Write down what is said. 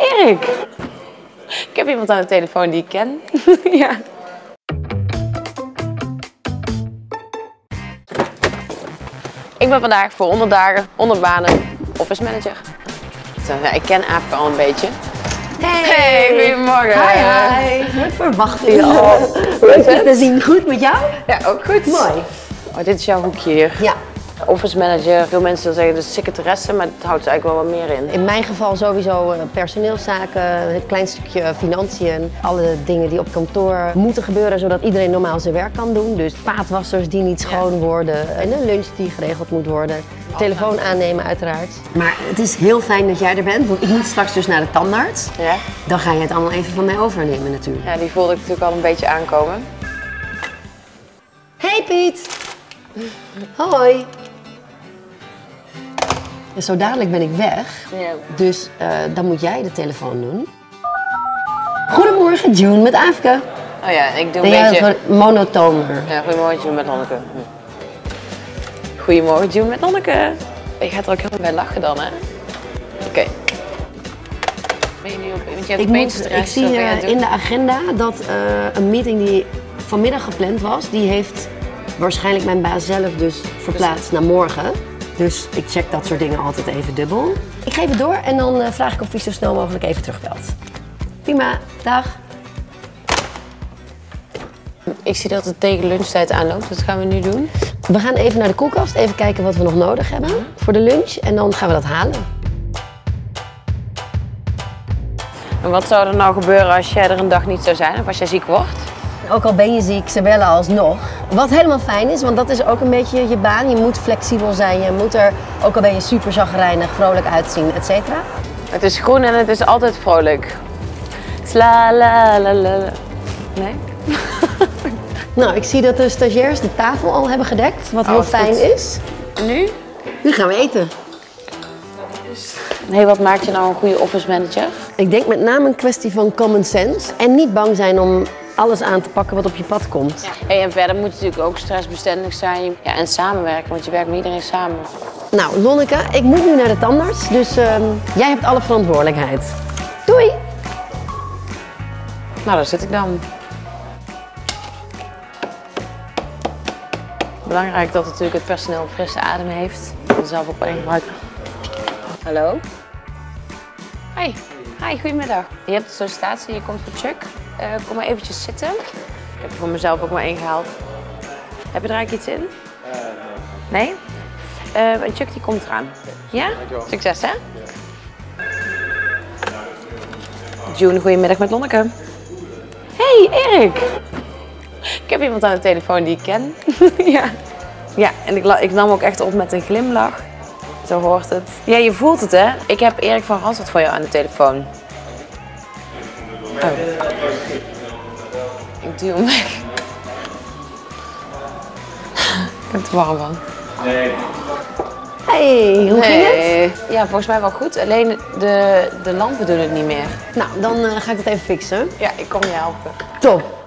Erik. Ik heb iemand aan de telefoon die ik ken. ja. Ik ben vandaag voor 100 dagen, 100 banen, office manager. Ik ken Aafke al een beetje. Hey, goedemorgen. Hi, hi. Wat verwacht je al? Leuk het? te zien. Goed met jou? Ja, ook goed. Mooi. Oh, dit is jouw hoekje hier. Ja. Office manager, veel mensen zullen zeggen de secretaresse, maar het houdt eigenlijk wel wat meer in. In mijn geval sowieso eh, personeelszaken, een klein stukje financiën. Alle dingen die op kantoor moeten gebeuren zodat iedereen normaal zijn werk kan doen. Dus vaatwassers die niet schoon worden en een lunch die geregeld moet worden. Telefoon aannemen uiteraard. Maar het is heel fijn dat jij er bent, want ik moet straks dus naar de tandarts. Ja? Dan ga je het allemaal even van mij overnemen natuurlijk. ja, die voelde ik natuurlijk al een beetje aankomen. Hey Piet! Hoi! Zo dadelijk ben ik weg, Ja. dus eh, dan moet jij de telefoon doen. Goedemorgen, June met Afke. Oh ja, ik doe Ben een jij beetje... monotoner? Ja, goedemorgen June met Lonneke. Hm. Goedemorgen June met Lonneke. Je gaat er ook helemaal bij lachen dan, hè? Oké. Ben je nu op... Want je hebt Ik, moet, ik zie ben eh, in de agenda dat eh, een meeting die vanmiddag gepland was, die heeft waarschijnlijk mijn baas zelf dus verplaatst naar morgen. Dus ik check dat soort dingen altijd even dubbel. Ik geef het door en dan eh, vraag ik of hij zo snel mogelijk even terugbelt. Prima, dag. Ik zie dat het tegen lunchtijd aanloopt. Wat gaan we nu doen? We gaan even naar de koelkast, even kijken wat we nog nodig hebben voor de lunch. En dan gaan we dat halen. En wat zou er nou gebeuren als jij er een dag niet zou zijn? Of als jij ziek wordt? Ook al ben je ziek, ze bellen alsnog. Wat helemaal fijn is, want dat is ook een beetje je baan. Je moet flexibel zijn, je moet er, ook al ben je super zagrijnig, vrolijk uitzien, et cetera. Het is groen en het is altijd vrolijk. Sla la la la. la. Nee? Nou, ik zie dat de stagiairs de tafel al hebben gedekt, wat heel Oh, fijn goed. is. En nu? Nu gaan we eten. Nee, wat maakt je nou een goede office manager? Ik denk met name een kwestie van common sense en niet bang zijn om alles aan te pakken wat op je pad komt. Hey, en verder moet het natuurlijk ook stressbestendig zijn. Ja, en samenwerken, want je werkt met iedereen samen. Nou, Lonneke, ik moet nu naar de tandarts, dus ehm, jij hebt alle verantwoordelijkheid. Doei! Nou, daar zit ik dan. Belangrijk dat natuurlijk het personeel frisse adem heeft. En zelf ook wel een gebruiken. Hallo? Hi. Hi, goedemiddag. Je hebt de sollicitatie, je komt voor Chuck. Eh, kom maar eventjes zitten. Ik heb er voor mezelf ook maar één gehaald. Heb je er eigenlijk iets in? nee. Nee? Eh, en Chuck die komt eraan. Ja? Succes hè? June, goedemiddag met Lonneke. Hey Erik! Ik heb iemand aan de telefoon die ik ken. ja. Ja, en ik, ik nam ook echt op met een glimlach. Zo hoort het. Ja, je voelt het hè. Ik heb Erik van Rassert voor jou aan de telefoon. Oh. Ik duw hem weg. ik heb het warm van. Hey, hoe ging het? Nee. Ja, volgens mij wel goed. Alleen de, de lampen doen het niet meer. Nou, dan eh, ga ik het even fixen. Ja, ik kom je helpen. Top.